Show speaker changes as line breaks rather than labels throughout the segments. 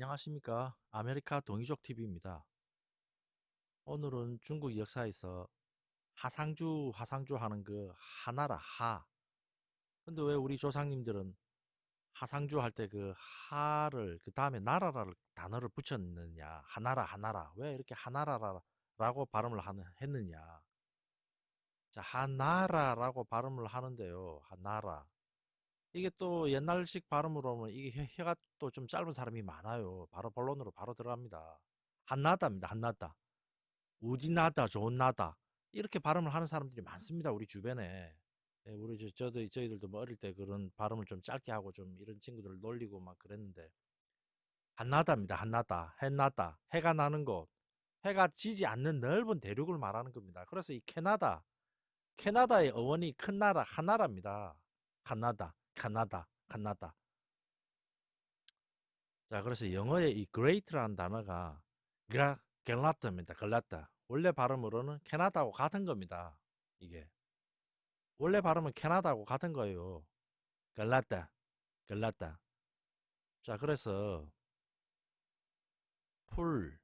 안녕하십니까. 아메리카 동이족 TV입니다. 오늘은 중국 역사에서 하상주, 하상주 하는 그 하나라, 하. 근데 왜 우리 조상님들은 하상주 할 때 그 하를 그 다음에 나라라를 단어를 붙였느냐. 하나라, 하나라. 왜 이렇게 하나라라고 발음을 하는, 했느냐. 자, 하나라라고 발음을 하는데요. 하나라. 이게 또 옛날식 발음으로 하면 이게 혀, 가 또 좀 짧은 사람이 많아요. 바로 본론으로 바로 들어갑니다. 한나다입니다. 한나다. 우지나다, 좋나다. 이렇게 발음을 하는 사람들이 많습니다. 우리 주변에. 예, 우리 저, 저도 저희들도 뭐 어릴 때 그런 발음을 좀 짧게 하고 좀 이런 친구들을 놀리고 막 그랬는데 한나다입니다. 한나다, 해나다, 해가 나는 곳, 해가 지지 않는 넓은 대륙을 말하는 겁니다. 그래서 이 캐나다, 캐나다의 어원이 큰 나라, 하나라입니다. 하나다. 카나다, 카나다. 자, 그래서 영어의 이 great라는 단어가 가 갤라트입니다. 갤라트. 원래 발음으로는 캐나다하고 같은 겁니다. 이게. 원래 발음은 캐나다하고 같은 거예요. 갤라트, 갤라트. 자, 그래서 풀,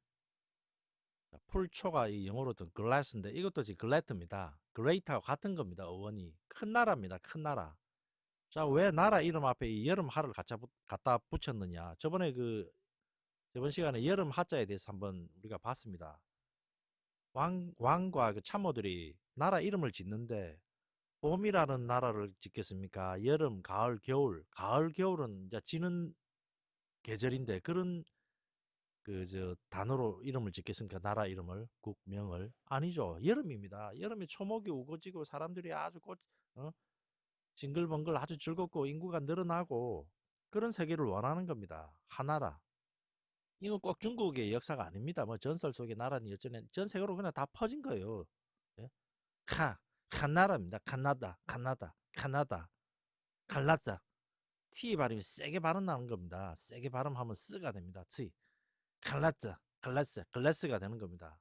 풀초가 이 영어로도 글라스인데 이것도 지금 글래트입니다. 그레이트하고 같은 겁니다. 어원이. 큰 나라입니다. 큰 나라. 자, 왜 나라 이름 앞에 이 여름 하를 갖다, 갖다 붙였느냐. 저번에 그, 저번 시간에 여름 하자에 대해서 한번 우리가 봤습니다. 왕, 왕과 그 참모들이 나라 이름을 짓는데, 봄이라는 나라를 짓겠습니까? 여름, 가을, 겨울. 가을, 겨울은 이제 지는 계절인데, 그런 그, 저, 단어로 이름을 짓겠습니까? 나라 이름을, 국명을. 아니죠. 여름입니다. 여름에 초목이 우거지고 사람들이 아주 꽃, 어? 징글벙글 아주 즐겁고 인구가 늘어나고 그런 세계를 원하는 겁니다. 하나라. 이건 꼭 중국의 역사가 아닙니다. 뭐 전설 속의 나라니 어쩌네 전 세계로 그냥 다 퍼진 거예요. 예? 카, 칸나라입니다. 카나다, 카나다, 카나다, 칼라자. T 발음이 세게 발음나는 겁니다. 세게 발음하면 쓰가 됩니다. T. 칼라자, 칼라스, 클래스가 되는 겁니다.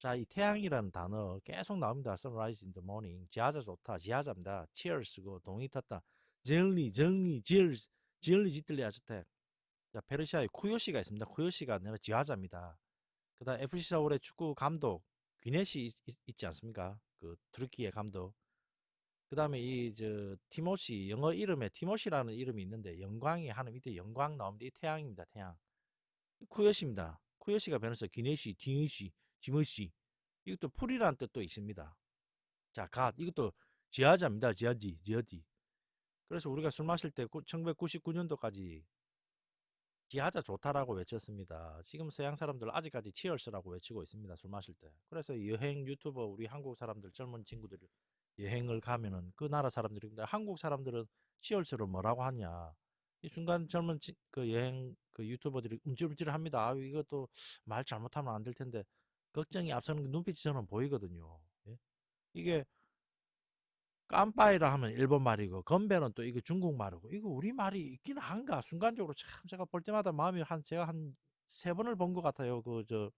자, 이 태양이라는 단어 계속 나옵니다. sunrise in the morning. 지하자 좋다. 지하자입니다. cheers고 동이 탔다. 정리, 정리, cheers. 정리 짓들리 아주택. 자, 페르시아에 쿠요시가 있습니다. 쿠요시가 아니라 지하자입니다. 그 다음 FC 서울의 축구 감독 귀넷이 있, 지 않습니까? 그 트루키의 감독. 그 다음에 이 저 티모시 영어 이름에 티모시라는 이름이 있는데 영광이 하는 밑에 영광 나옵니다. 이 태양입니다. 태양. 쿠요시입니다. 쿠요시가 변해서 귀넷이, 디니시, 디머시 이것도 풀이라는 뜻도 있습니다. 자, 갓 이것도 지하자입니다. 지하지, 지하지. 그래서 우리가 술 마실 때 1999년도까지 지하자 좋다라고 외쳤습니다. 지금 서양 사람들 아직까지 치얼스라고 외치고 있습니다. 술 마실 때. 그래서 여행 유튜버 우리 한국 사람들 젊은 친구들 여행을 가면은 그 나라 사람들이 한국 사람들은 치얼스로 뭐라고 하냐. 이 순간 젊은 치, 그 여행 그 유튜버들이 움찔움찔합니다. 아, 이것도 말 잘못하면 안 될 텐데 걱정이 앞서는 그 눈빛이 저는 보이거든요. 예? 이게 깜빠이라 하면 일본 말이고 건배는 또 이거 중국 말이고 이거 우리 말이 있긴 한가 순간적으로 참 제가 볼 때마다 마음이 한 제가 한 세 번을 본 것 같아요. 그 저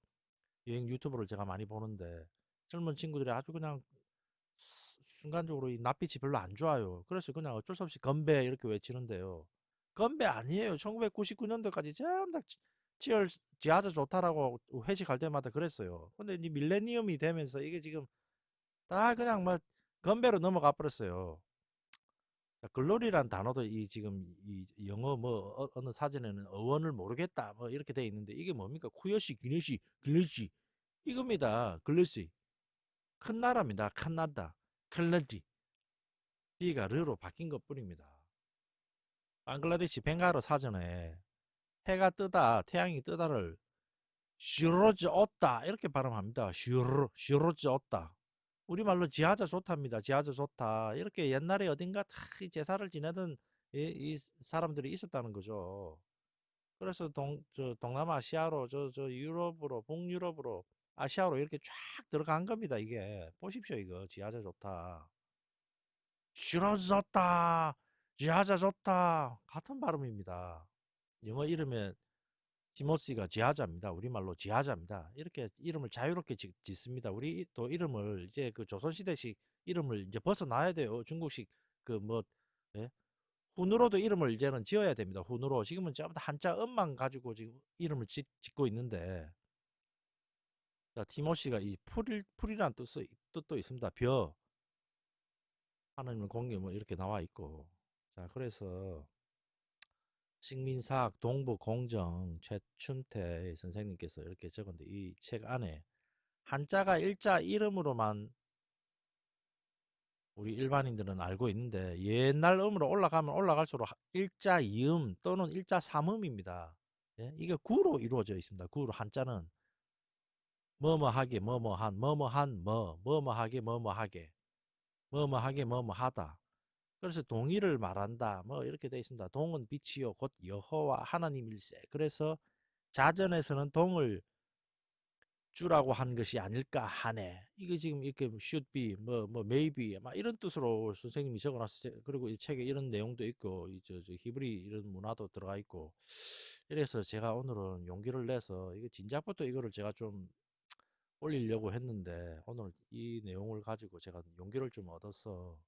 여행 유튜브를 제가 많이 보는데 젊은 친구들이 아주 그냥 순간적으로 이 낯빛이 별로 안 좋아요. 그래서 그냥 어쩔 수 없이 건배 이렇게 외치는데요. 건배 아니에요. 1999년도까지 전부 다 치열 지하자 좋다라고 회식할 때마다 그랬어요. 근데 이 밀레니엄이 되면서 이게 지금 다 그냥 뭐 건배로 넘어가 버렸어요. 글로리란 단어도 이 지금 이 영어 뭐 어, 느 사전에는 어원을 모르겠다 뭐 이렇게 돼 있는데 이게 뭡니까? 쿠요시, 기네시, 글래시 이겁니다. 글래시 큰 나라입니다. 큰 나라, 클레지 D가 르로 바뀐 것 뿐입니다. 방글라데시 벵가로 사전에 해가 뜨다, 태양이 뜨다를 슈로즈 없다 이렇게 발음합니다. 슈로 슈로즈 없다. 우리말로 지하자 좋답니다. 지하자 좋다. 이렇게 옛날에 어딘가 다 제사를 지내던 이, 이, 사람들이 있었다는 거죠. 그래서 동, 저, 동남아시아로, 저, 저, 유럽으로, 북유럽으로, 아시아로 이렇게 쫙 들어간 겁니다. 이게. 보십시오, 이거. 지하자 좋다. 슈로즈 좋다. 지하자 좋다. 같은 발음입니다. 영어 이름에 티모시가 지하자입니다. 우리말로 지하자입니다. 이렇게 이름을 자유롭게 짓, 습니다 우리 또 이름을 이제 그 조선시대식 이름을 이제 벗어나야 돼요. 중국식 그뭐 예? 훈으로도 이름을 이제는 지어야 됩니다. 훈으로 지금은 전부 다 한자 음만 가지고 지금 이름을 짓, 짓고 있는데 자, 티모시가 이 풀, 풀이라는 뜻, 뜻도 있습니다. 벼 하나님은 공개 뭐 이렇게 나와 있고 자 그래서 식민사학 동부공정 최춘태 선생님께서 이렇게 적었는데 이 책 안에 한자가 일자 이름으로만 우리 일반인들은 알고 있는데 옛날 음으로 올라가면 올라갈수록 일자 이음 또는 일자 삼음입니다. 예? 이게 구로 이루어져 있습니다. 구로 한자는 뭐뭐하게 뭐뭐한 뭐뭐한 뭐 뭐뭐하게 뭐뭐하게 뭐뭐하게 뭐뭐하다. 그래서 동의를 말한다. 뭐 이렇게 돼 있습니다. 동은 빛이요 곧 여호와 하나님일세. 그래서 자전에서는 동을 주라고 한 것이 아닐까 하네. 이게 지금 이렇게 should be, 뭐, 뭐, maybe, 막 이런 뜻으로 선생님이 적어놨어요. 그리고 이 책에 이런 내용도 있고, 이 저, 저 히브리 이런 문화도 들어가 있고. 이래서 제가 오늘은 용기를 내서, 이거 진작부터 이거를 제가 좀 올리려고 했는데, 오늘 이 내용을 가지고 제가 용기를 좀 얻어서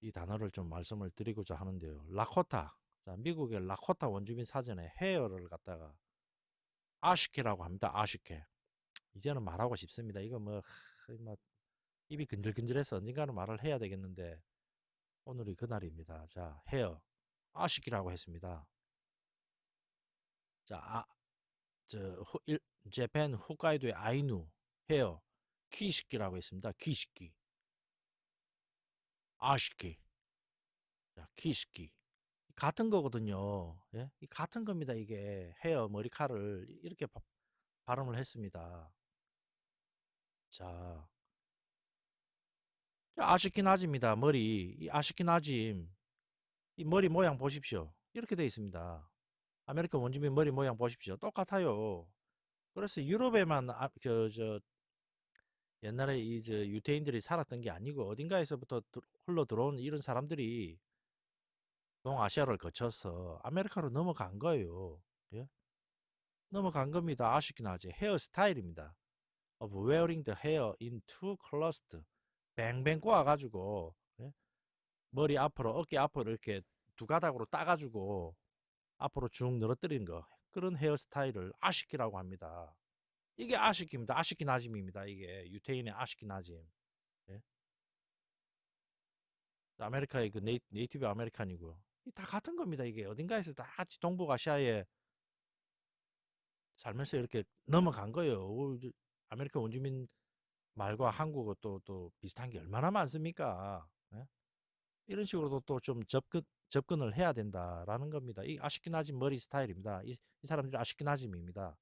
이 단어를 좀 말씀을 드리고자 하는데요. 라코타. 자, 미국의 라코타 원주민 사전에 헤어를 갖다가 아시케라고 합니다. 아시케. 이제는 말하고 싶습니다. 이거 뭐, 하, 뭐 입이 근질근질해서 언젠가는 말을 해야 되겠는데 오늘이 그날입니다. 자, 헤어 아시키라고 했습니다. 자, 아, 저 후, 일, 재팬 홋카이도의 아이누 헤어 키시키라고 했습니다. 키시키. 아시키. 자, 키시키. 같은 거거든요. 예? 같은 겁니다. 이게 헤어 머리카락을 이렇게 바, 발음을 했습니다. 자, 아시키나짐입니다. 머리 이 아시키나짐 이 머리 모양 보십시오. 이렇게 되어 있습니다. 아메리카 원주민 머리 모양 보십시오. 똑같아요. 그래서 유럽에만 아, 그, 저, 옛날에 이 저 유태인들이 살았던 게 아니고 어딘가에서부터 흘러 들어온 이런 사람들이 동아시아를 거쳐서 아메리카로 넘어간 거예요. 예? 넘어간 겁니다. 아쉽긴 하지. 헤어스타일입니다. of wearing the hair in two clusters. 뱅뱅 꼬아가지고 예? 머리 앞으로 어깨 앞으로 이렇게 두 가닥으로 따가지고 앞으로 쭉 늘어뜨리는 거 그런 헤어스타일을 아시키라고 합니다. 이게 아시키입니다. 아시키 나짐입니다. 이게 유태인의 아시키 나짐. 예? 아메리카의 그 Na, Native American이고 다 같은 겁니다. 이게 어딘가에서 다 같이 동북아시아에 살면서 이렇게 넘어간 거예요. 아메리카 원주민 말과 한국어 또, 또 비슷한 게 얼마나 많습니까? 예? 이런 식으로도 또 좀 접근, 접근을 해야 된다라는 겁니다. 이 아시키나짐 머리 스타일입니다. 이, 이 사람들이 아시키나짐입니다.